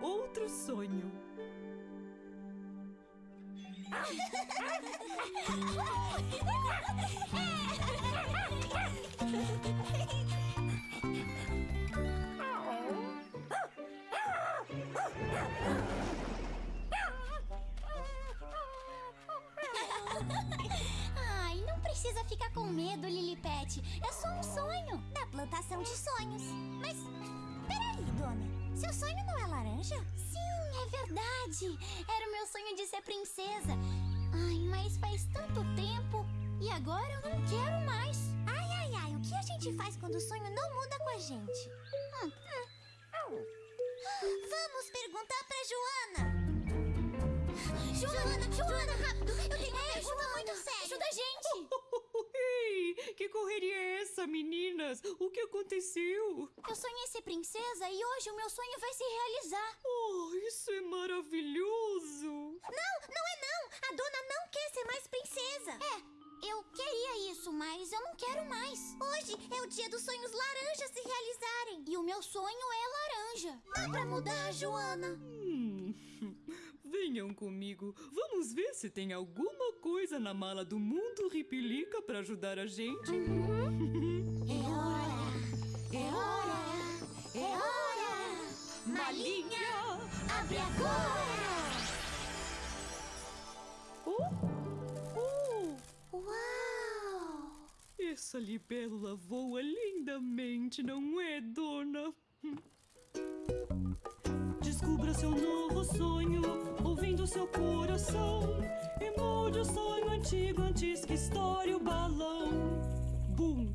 outro sonho. Ai, não precisa ficar com medo, Lilipet. É só um sonho. Da plantação de sonhos. Mas, peraí, dona. Seu sonho não é laranja? Sim, é verdade. Era o meu sonho de ser princesa. Ai, mas faz tanto tempo. E agora eu não quero mais. Ai, ai, ai. O que a gente faz quando o sonho não muda com a gente? Hum, hum. Vamos perguntar pra Joana. Joana, Joana, rápido! Eu tenho uma pergunta muito séria. Ajuda a gente! Ei, que correria é essa, meninas? O que aconteceu? Eu sonhei ser princesa e hoje o meu sonho vai se realizar. Oh, isso é maravilhoso! Não, não é não! A dona não quer ser mais princesa! É, eu queria isso, mas eu não quero mais. Hoje é o dia dos sonhos laranjas se realizarem. E o meu sonho é laranja. Dá pra mudar, Joana? Hum, venham comigo. Vamos ver se tem alguma coisa na mala do mundo Ripilica para ajudar a gente. É hora! É hora! É hora! Malinha, abre agora! Oh, oh, Uau! essa libélula voa lindamente, não é, dona? Descubra seu novo sonho, ouvindo seu coração. E molde o sonho antigo antes que estoure o balão. Bum!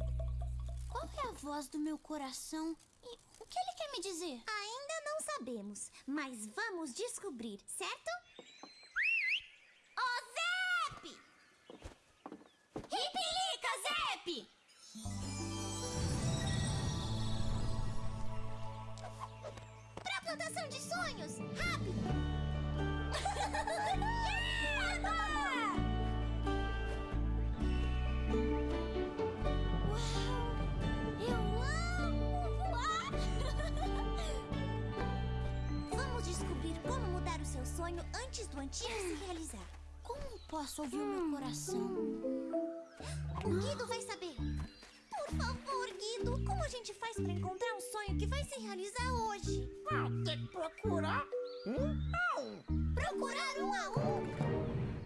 Qual é a voz do meu coração? E o que ele quer me dizer? Ainda não sabemos, mas vamos descobrir, certo? De sonhos! Rápido! Eu amo voar! Vamos descobrir como mudar o seu sonho antes do antigo se realizar. Como posso ouvir o meu coração? O Guido vai saber. Por favor, Guido, como a gente faz pra encontrar um sonho que vai se realizar hoje? Ah, tem que procurar um a um. Procurar um a um?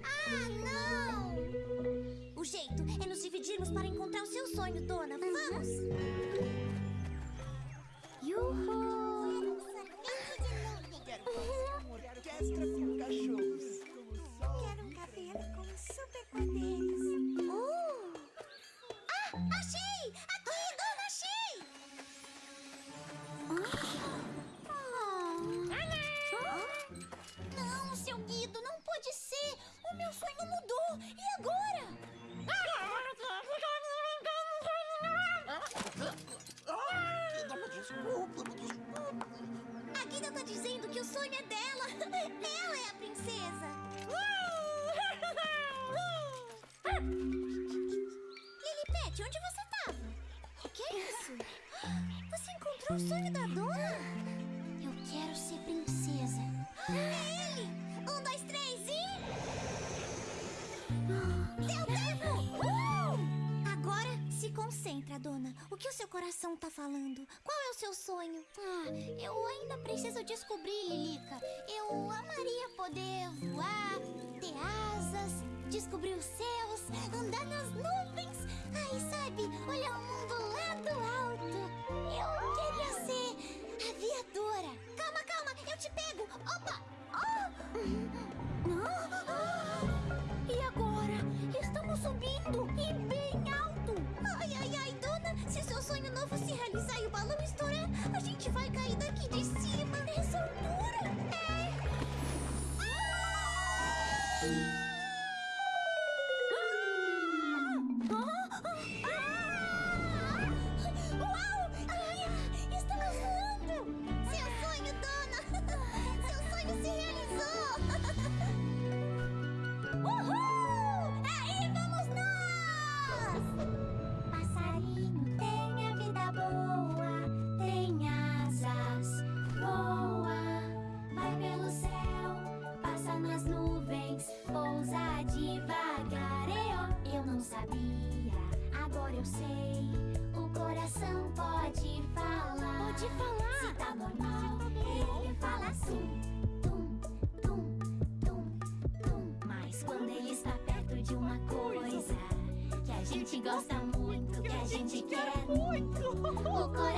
Ah, não! O jeito é nos dividirmos para encontrar o seu sonho, dona. Vamos! Yuhu! Quero fazer uma orquestra com cachorros. Quero um cabelo com superpoderes. Uh! Ah, achei! Pode ser! O meu sonho mudou! E agora? Desculpa, me desculpa. A Guida tá dizendo que o sonho é dela! Ela é a princesa! Lilipet, onde você tava? O que é isso? Você encontrou o sonho da dona? Eu quero ser princesa. O que o seu coração tá falando? Qual é o seu sonho? Ah, eu ainda preciso descobrir, Lilica. Eu amaria poder voar, ter asas, descobrir os céus, andar nas Uau! Sei. O coração pode falar. Pode falar. Se tá normal, ele fala assim. Tum, tum, tum, tum. Mas quando ele está perto de uma coisa que a gente gosta muito, que a gente quer muito, o coração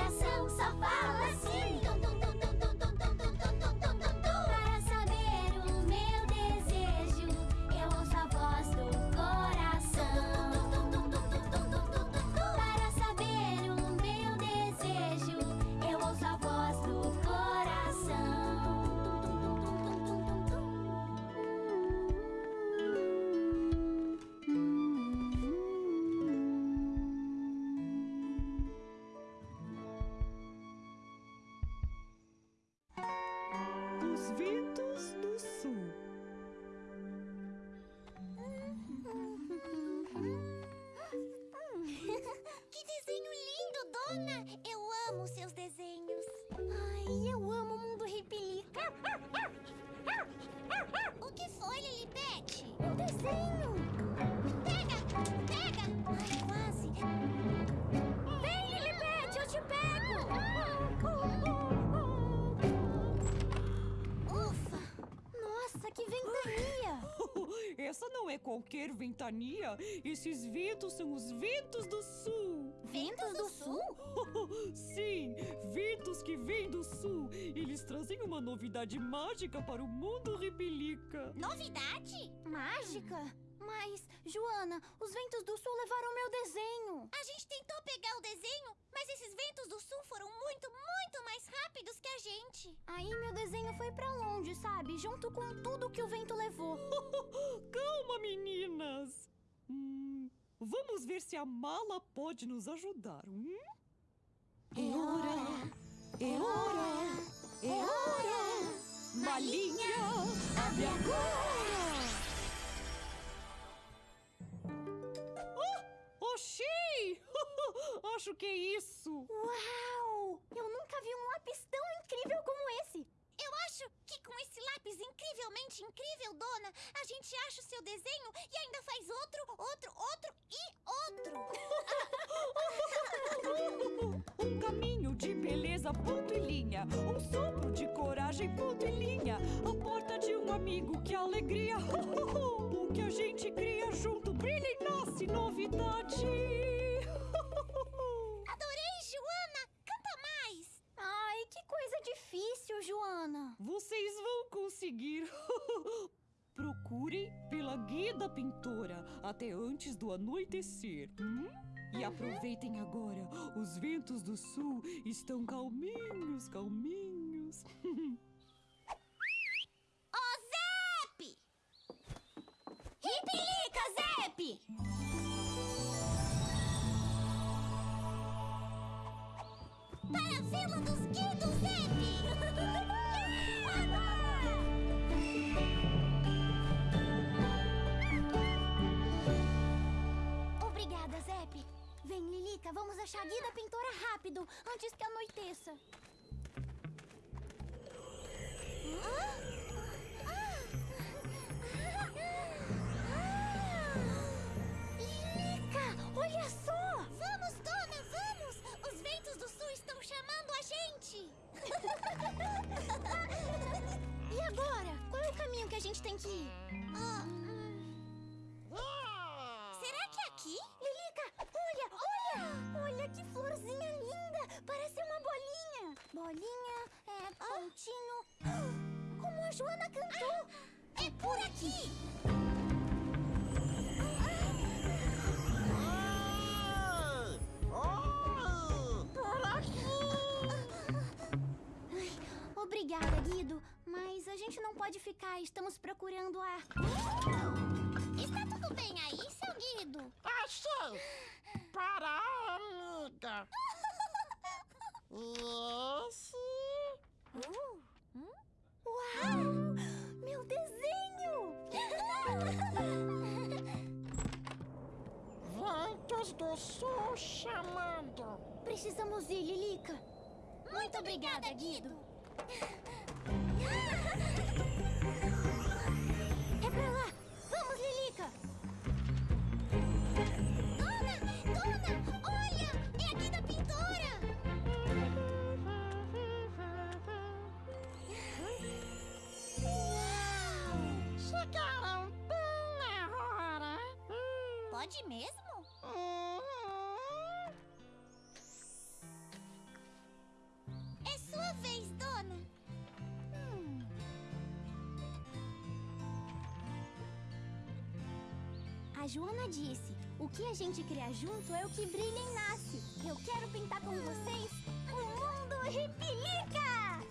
Ai, eu amo o mundo ripilica. O que foi, Lilibete? O desenho. Pega, pega. Ai, quase. Vem, Lilibete, eu te pego. Ufa. Nossa, que ventania! Essa não é qualquer ventania. Esses ventos são os ventos do sul. Ventos do Sul? Sim, ventos que vêm do sul. Eles trazem uma novidade mágica para o mundo ripilica. Novidade? Mágica? Mas, Joana, os ventos do sul levaram meu desenho. A gente tentou pegar o desenho, mas esses ventos do sul foram muito, muito mais rápidos que a gente. Aí meu desenho foi pra longe, sabe? Junto com tudo que o vento levou. Calma, meninas. Hum, vamos ver se a mala pode nos ajudar. Hum? É hora, é hora, é hora. Malinha, abre agora. Oh, achei! Acho que é isso. Uau! Eu nunca vi um lápis tão incrível como esse. Eu acho que com esse lápis incrivelmente incrível, dona, a gente acha o seu desenho e ainda faz outro, outro, outro e outro. Um caminho de beleza, ponto e linha. Um sopro de coragem, ponto e linha. A porta de um amigo, que alegria. O que a gente cria junto brilha e nasce novidade. Pintora até antes do anoitecer. hum? E aproveitem agora. Os ventos do sul estão calminhos, calminhos. Ô, Zep! Ripilica, Zep! Para a Vila dos Guidos, Zep! Vamos achar a guia da pintora rápido, antes que anoiteça. Lilica, olha só! Vamos, dona, vamos! Os ventos do sul estão chamando a gente! E agora? Qual é o caminho que a gente tem que ir? Ah, bolinha. É, pontinho. Como a Joana cantou! É por aqui! Por aqui! Obrigada, Guido. Mas a gente não pode ficar. Estamos procurando a. Está tudo bem aí, seu Guido? Achei! Para amiga! Esse Uau! Meu desenho! ventos do sul chamando! Precisamos ir, Lilica. Muito obrigada, Guido! É pra lá! Vamos, Lilica! Dona, dona, Pode mesmo? Hum. É sua vez, dona. A Joana disse: o que a gente cria junto é o que brilha e nasce. Eu quero pintar com vocês o mundo Ripilica!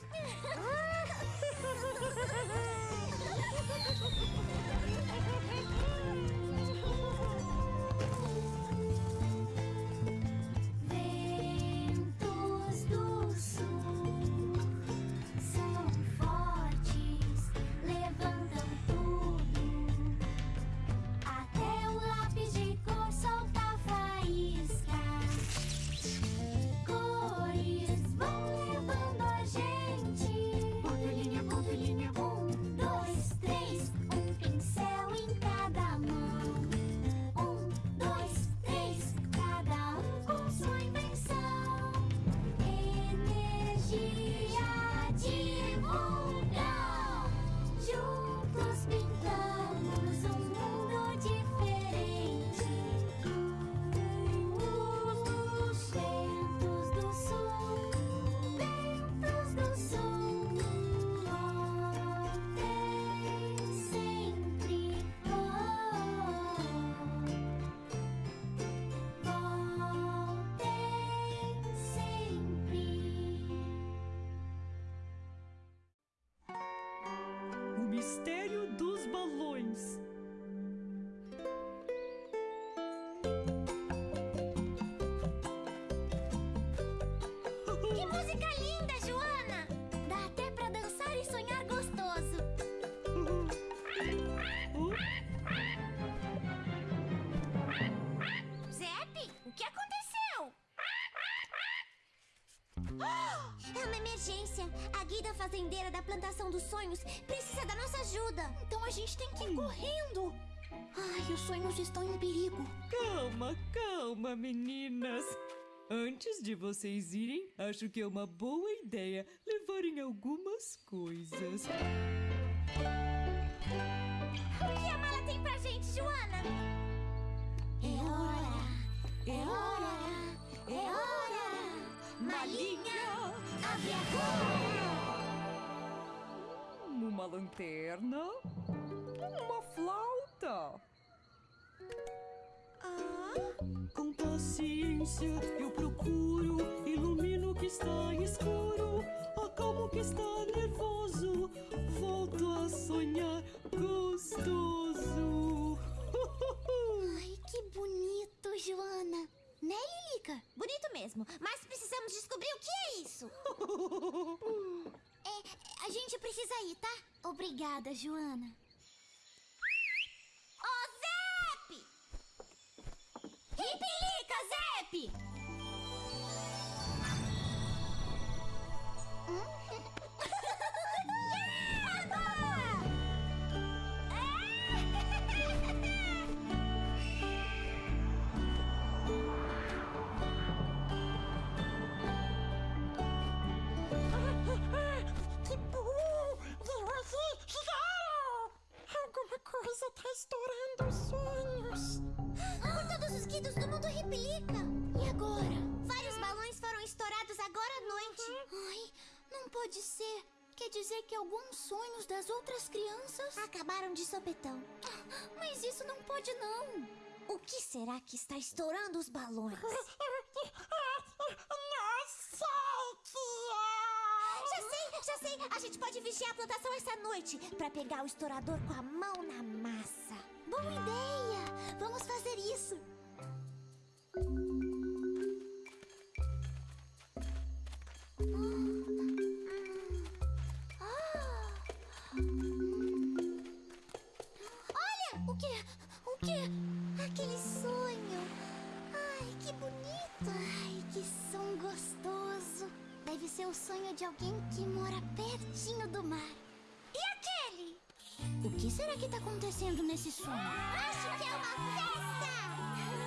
Ventos Que música linda, Joana! Dá até pra dançar e sonhar gostoso. Zep, o que aconteceu? É uma emergência. A Guida fazendeira da plantação dos sonhos precisa da nossa ajuda. Então a gente tem que ir correndo. Ai, os sonhos estão em perigo. Calma, calma, meninas. Antes de vocês irem, acho que é uma boa ideia levarem algumas coisas. O que a mala tem pra gente, Joana? É hora, É hora! É hora! Malinha, abre agora! Uma lanterna, uma flauta. Com paciência eu procuro, ilumino o que está escuro, acalmo o que está nervoso, volto a sonhar gostoso. Ai, que bonito, Joana. Né, Lilica? Bonito mesmo, mas precisamos descobrir o que é isso. É, a gente precisa ir, tá? Obrigada, Joana. Coisa tá estourando os sonhos. Por todos os guidos do mundo Ripilica. E agora? Vários balões foram estourados agora à noite. Ai, não pode ser. Quer dizer que alguns sonhos das outras crianças. Acabaram de sopetão. Mas isso não pode, não. O que será que está estourando os balões? Não sei que sei, sei. A gente pode vigiar a plantação essa noite pra pegar o estourador com a mão na massa. Boa ideia! Vamos fazer isso. Olha! O quê? O quê? Aquele sonho. Ai, que bonito. Ai, que som gostoso. Deve ser o sonho de alguém que mora pertinho do mar. E aquele? O que será que tá acontecendo nesse sonho? Acho que é uma festa!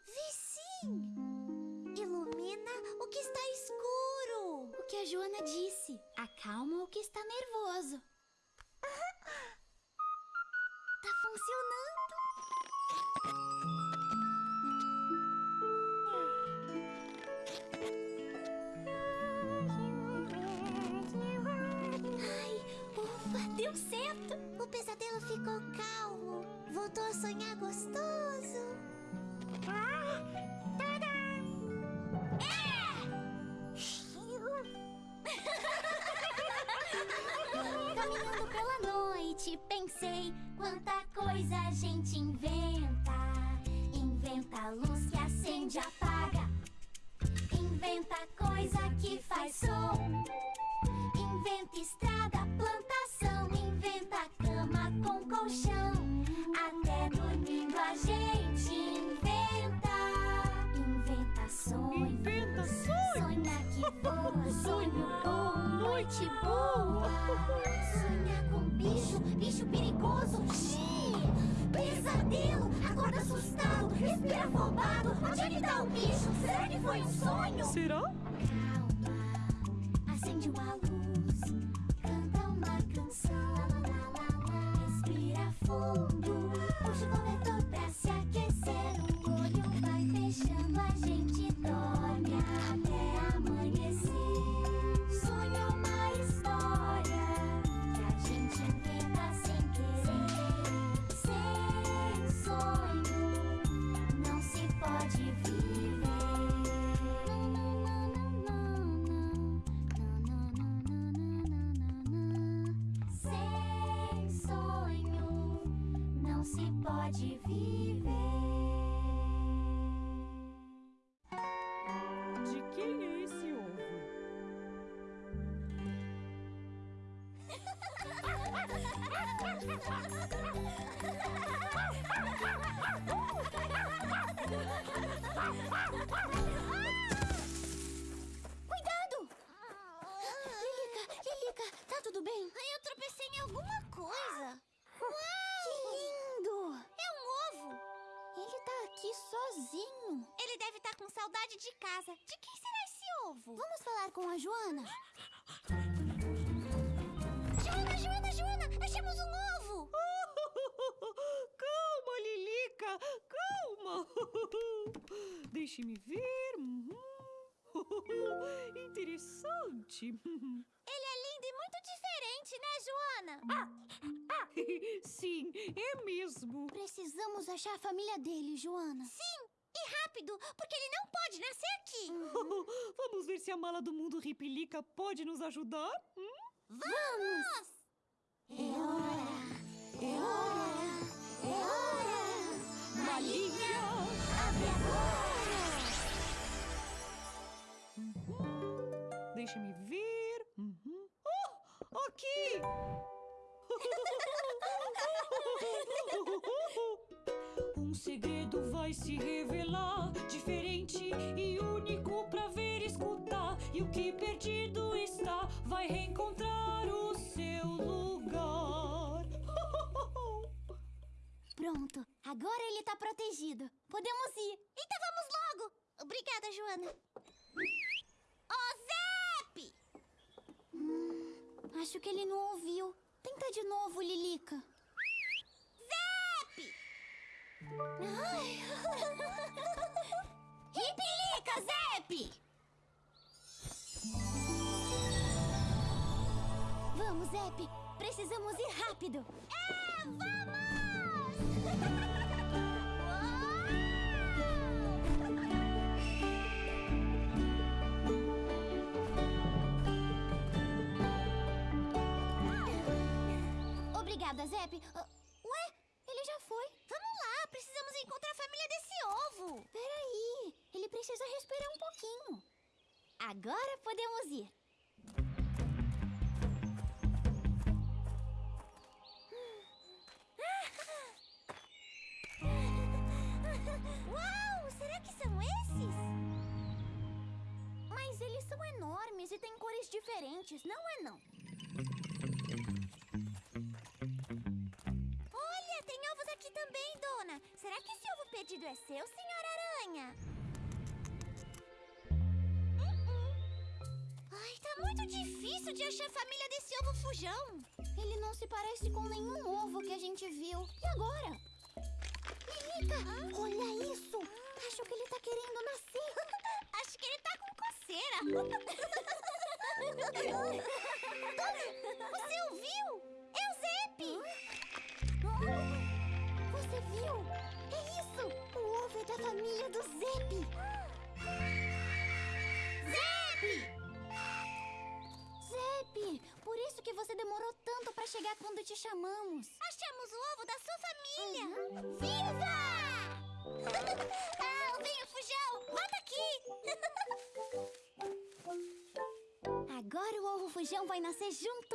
a Joana disse. Acalma o que está nervoso. Tá funcionando. Ai, ufa, deu certo. O pesadelo ficou calmo. Voltou a sonhar gostoso. Pensei quanta coisa a gente inventa. Inventa luz que acende e apaga. Inventa coisa que faz som. Inventa estrada, plantação. Inventa cama com colchão. Até dormindo a gente inventa. Inventa sonho. Inventa sonho. Sonha que voa, sonho bom, noite boa. Bicho perigoso. Xiii, pesadelo, acorda assustado, respira afobado. Onde é que tá o bicho? Será que foi um sonho? Será? Pode viver. De quem é esse ovo? de casa. De quem será esse ovo? Vamos falar com a Joana. Joana, Joana, Joana! Achamos um ovo! Calma, Lilica, calma. Deixe-me ver. Interessante. Ele é lindo e muito diferente, né, Joana? Sim, é mesmo. Precisamos achar a família dele, Joana. Sim, e rápido, porque ele não pode nascer aqui. Vamos ver se a mala do mundo Ripilica pode nos ajudar? Hum? Vamos! É hora, é hora, é hora. Malinha! Abre agora! Deixa-me ver. Uhum. Oh, aqui! Segredo vai se revelar, diferente e único pra ver e escutar. E o que perdido está, vai reencontrar o seu lugar. Pronto, agora ele tá protegido. Podemos ir. Então vamos logo. Obrigada, Joana. Ô, Zep! Hum, acho que ele não ouviu. Tenta de novo, Lilica. Zep! Ai. Ripilica, Zep! Vamos, Zep. Precisamos ir rápido. É, vamos! Obrigada, Zep. Peraí, ele precisa respirar um pouquinho. Agora podemos ir. Uau! Será que são esses? Mas eles são enormes e têm cores diferentes, não é não? Também, dona. Será que esse ovo perdido é seu, senhora aranha? Ai, tá muito difícil de achar a família desse ovo fujão. Ele não se parece com nenhum ovo que a gente chamamos. Achamos o ovo da sua família! Viva! ah, venha, Fujão! Volta aqui! Agora o ovo fujão vai nascer junto